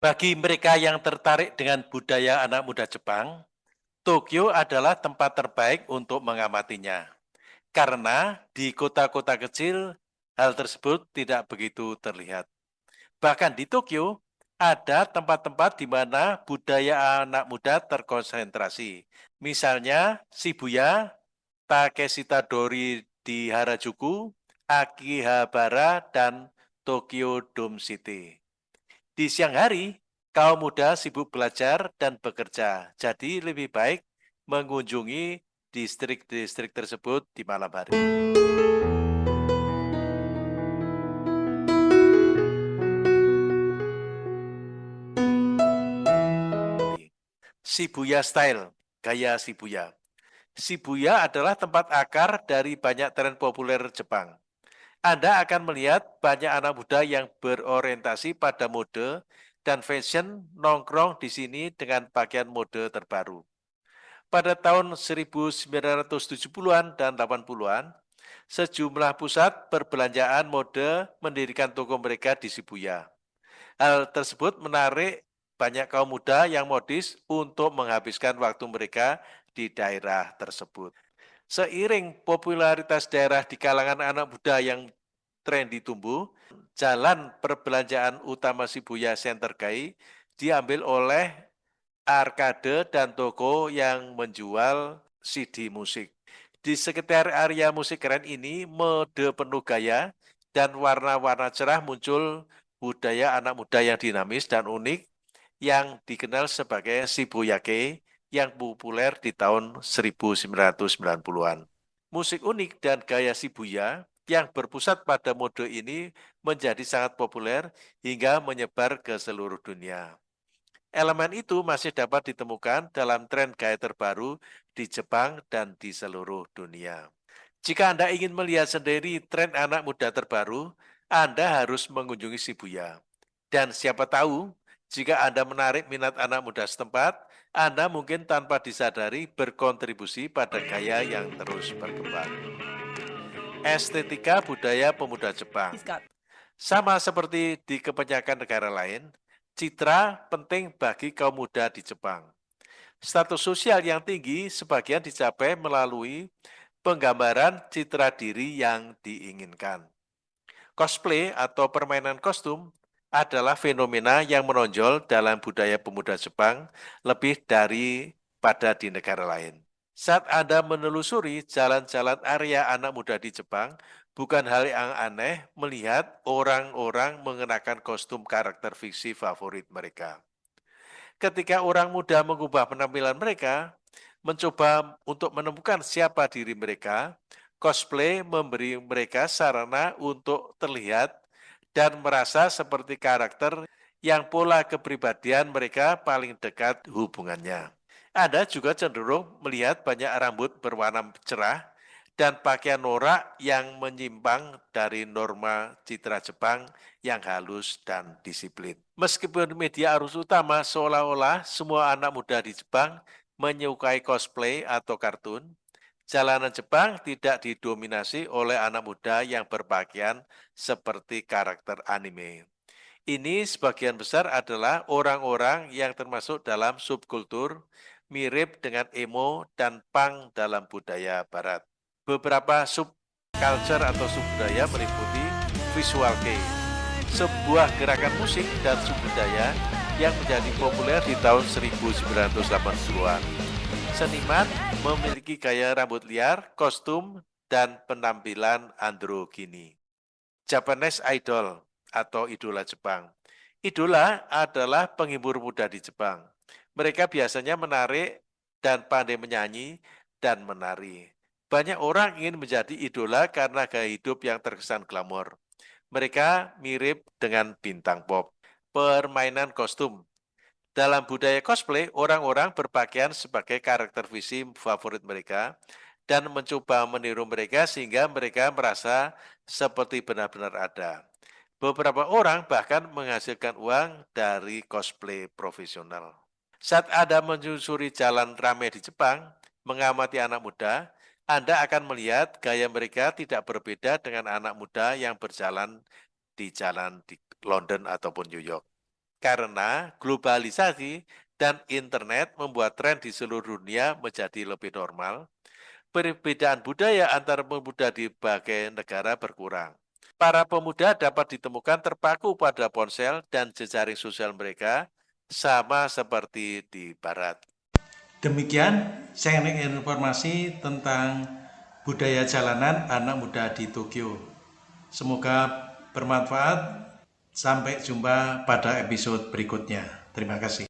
Bagi mereka yang tertarik dengan budaya anak muda Jepang, Tokyo adalah tempat terbaik untuk mengamatinya. Karena di kota-kota kecil, hal tersebut tidak begitu terlihat. Bahkan di Tokyo, ada tempat-tempat di mana budaya anak muda terkonsentrasi. Misalnya Shibuya, Takeshita Dori di Harajuku, Akihabara, dan Tokyo Dome City. Di siang hari, kaum muda sibuk belajar dan bekerja, jadi lebih baik mengunjungi distrik-distrik tersebut di malam hari. Shibuya Style, gaya Shibuya. Shibuya adalah tempat akar dari banyak tren populer Jepang. Anda akan melihat banyak anak muda yang berorientasi pada mode dan fashion nongkrong di sini dengan pakaian mode terbaru. Pada tahun 1970-an dan 80-an, sejumlah pusat perbelanjaan mode mendirikan toko mereka di Shibuya. Hal tersebut menarik banyak kaum muda yang modis untuk menghabiskan waktu mereka di daerah tersebut. Seiring popularitas daerah di kalangan anak muda yang trendy tumbuh, jalan perbelanjaan utama Shibuya Center Kai diambil oleh arcade dan toko yang menjual CD musik. Di sekitar area musik keren ini, mode penuh gaya dan warna-warna cerah muncul budaya anak muda yang dinamis dan unik yang dikenal sebagai Shibuyake yang populer di tahun 1990-an. Musik unik dan gaya Shibuya yang berpusat pada mode ini menjadi sangat populer hingga menyebar ke seluruh dunia. Elemen itu masih dapat ditemukan dalam tren gaya terbaru di Jepang dan di seluruh dunia. Jika Anda ingin melihat sendiri tren anak muda terbaru, Anda harus mengunjungi Shibuya. Dan siapa tahu, jika Anda menarik minat anak muda setempat, Anda mungkin tanpa disadari berkontribusi pada gaya yang terus berkembang. Estetika budaya pemuda Jepang Sama seperti di kebanyakan negara lain, citra penting bagi kaum muda di Jepang. Status sosial yang tinggi sebagian dicapai melalui penggambaran citra diri yang diinginkan. Cosplay atau permainan kostum adalah fenomena yang menonjol dalam budaya pemuda Jepang lebih dari pada di negara lain. Saat Anda menelusuri jalan-jalan area anak muda di Jepang, bukan hal yang aneh melihat orang-orang mengenakan kostum karakter fiksi favorit mereka. Ketika orang muda mengubah penampilan mereka, mencoba untuk menemukan siapa diri mereka, cosplay memberi mereka sarana untuk terlihat dan merasa seperti karakter yang pola kepribadian mereka paling dekat hubungannya. Anda juga cenderung melihat banyak rambut berwarna cerah dan pakaian norak yang menyimpang dari norma citra Jepang yang halus dan disiplin. Meskipun media arus utama seolah-olah semua anak muda di Jepang menyukai cosplay atau kartun, Jalanan Jepang tidak didominasi oleh anak muda yang berpakaian seperti karakter anime. Ini sebagian besar adalah orang-orang yang termasuk dalam subkultur mirip dengan emo dan punk dalam budaya barat. Beberapa subculture atau subbudaya meliputi visual kei, sebuah gerakan musik dan subbudaya yang menjadi populer di tahun 1980-an. Seniman memiliki gaya rambut liar, kostum, dan penampilan androgini. Japanese Idol atau idola Jepang. Idola adalah penghibur muda di Jepang. Mereka biasanya menarik dan pandai menyanyi dan menari. Banyak orang ingin menjadi idola karena gaya hidup yang terkesan glamor. Mereka mirip dengan bintang pop. Permainan kostum dalam budaya cosplay, orang-orang berpakaian sebagai karakter visi favorit mereka dan mencoba meniru mereka sehingga mereka merasa seperti benar-benar ada. Beberapa orang bahkan menghasilkan uang dari cosplay profesional. Saat Anda menyusuri jalan ramai di Jepang, mengamati anak muda, Anda akan melihat gaya mereka tidak berbeda dengan anak muda yang berjalan di jalan di London ataupun New York. karena globalisasi dan internet membuat tren di seluruh dunia menjadi lebih normal, perbedaan budaya antar pemuda di berbagai negara berkurang. Para pemuda dapat ditemukan terpaku pada ponsel dan jejaring sosial mereka, sama seperti di Barat. Demikian sharing informasi tentang budaya jalanan anak muda di Tokyo. Semoga bermanfaat. Sampai jumpa pada episode berikutnya. Terima kasih.